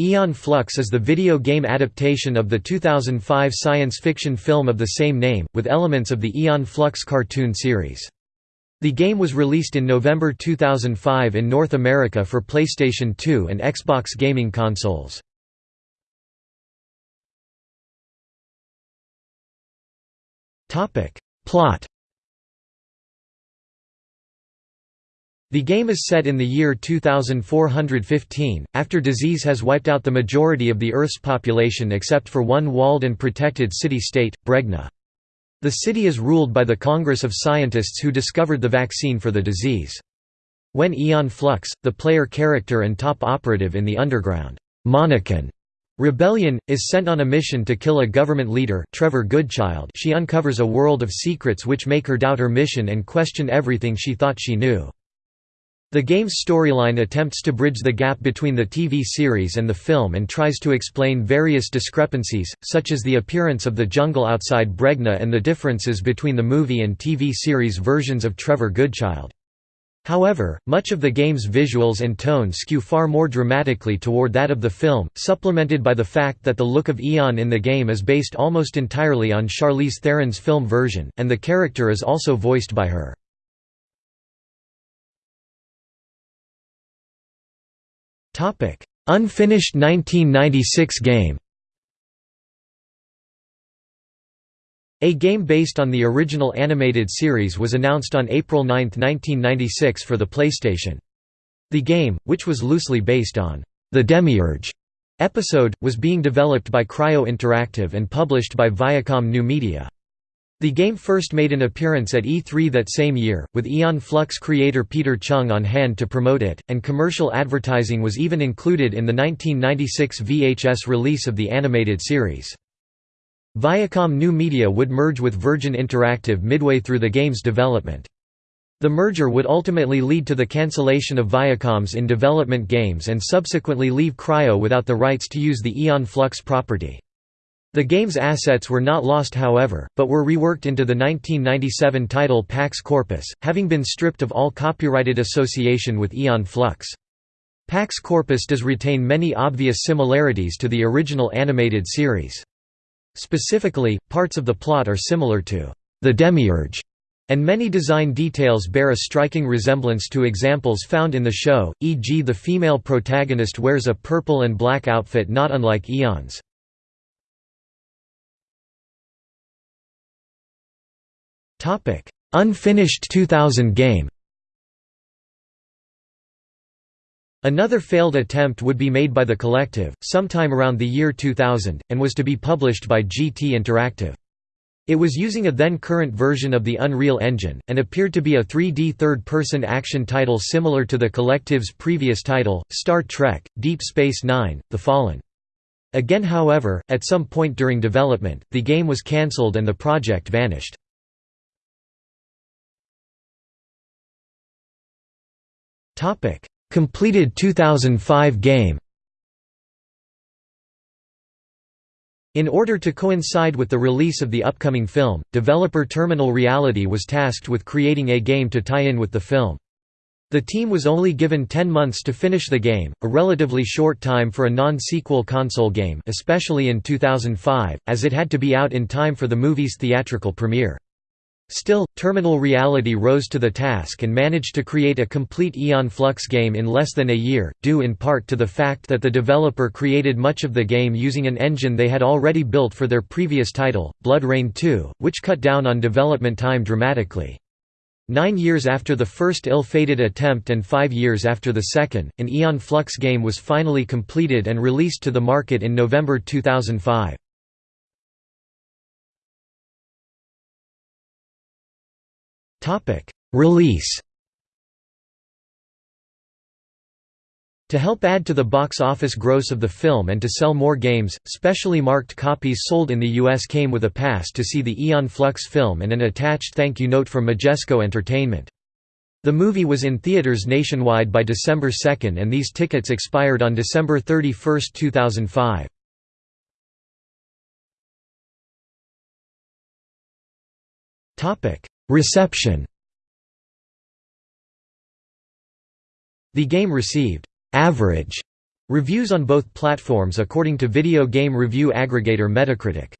Aeon Flux is the video game adaptation of the 2005 science fiction film of the same name, with elements of the Aeon Flux cartoon series. The game was released in November 2005 in North America for PlayStation 2 and Xbox gaming consoles. Plot The game is set in the year 2415, after disease has wiped out the majority of the Earth's population except for one walled and protected city-state, Bregna. The city is ruled by the Congress of Scientists who discovered the vaccine for the disease. When Aeon Flux, the player character and top operative in the underground Monican Rebellion, is sent on a mission to kill a government leader Trevor Goodchild she uncovers a world of secrets which make her doubt her mission and question everything she thought she knew. The game's storyline attempts to bridge the gap between the TV series and the film and tries to explain various discrepancies, such as the appearance of the jungle outside Bregna and the differences between the movie and TV series versions of Trevor Goodchild. However, much of the game's visuals and tone skew far more dramatically toward that of the film, supplemented by the fact that the look of Aeon in the game is based almost entirely on Charlize Theron's film version, and the character is also voiced by her. Unfinished 1996 game. A game based on the original animated series was announced on April 9, 1996 for the PlayStation. The game, which was loosely based on The Demiurge episode, was being developed by Cryo Interactive and published by Viacom New Media. The game first made an appearance at E3 that same year, with Aeon Flux creator Peter Chung on hand to promote it, and commercial advertising was even included in the 1996 VHS release of the animated series. Viacom New Media would merge with Virgin Interactive midway through the game's development. The merger would ultimately lead to the cancellation of Viacom's in development games and subsequently leave Cryo without the rights to use the Aeon Flux property. The game's assets were not lost however, but were reworked into the 1997 title Pax Corpus, having been stripped of all copyrighted association with Aeon Flux. Pax Corpus does retain many obvious similarities to the original animated series. Specifically, parts of the plot are similar to The Demiurge, and many design details bear a striking resemblance to examples found in the show, e.g. the female protagonist wears a purple and black outfit not unlike Aeon's. Unfinished 2000 game Another failed attempt would be made by the collective, sometime around the year 2000, and was to be published by GT Interactive. It was using a then-current version of the Unreal Engine, and appeared to be a 3D third-person action title similar to the collective's previous title, Star Trek, Deep Space Nine, The Fallen. Again however, at some point during development, the game was cancelled and the project vanished. Topic: Completed 2005 game. In order to coincide with the release of the upcoming film, developer Terminal Reality was tasked with creating a game to tie in with the film. The team was only given 10 months to finish the game, a relatively short time for a non-sequel console game especially in 2005, as it had to be out in time for the movie's theatrical premiere. Still, Terminal Reality rose to the task and managed to create a complete Aeon Flux game in less than a year, due in part to the fact that the developer created much of the game using an engine they had already built for their previous title, BloodRayne 2, which cut down on development time dramatically. Nine years after the first ill-fated attempt and five years after the second, an Aeon Flux game was finally completed and released to the market in November 2005. Topic: Release. To help add to the box office gross of the film and to sell more games, specially marked copies sold in the US came with a pass to see the Aeon Flux film and an attached thank you note from Majesco Entertainment. The movie was in theaters nationwide by December 2 and these tickets expired on December 31, 2005. Topic: Reception. The game received «average» Reviews on both platforms according to video game review aggregator Metacritic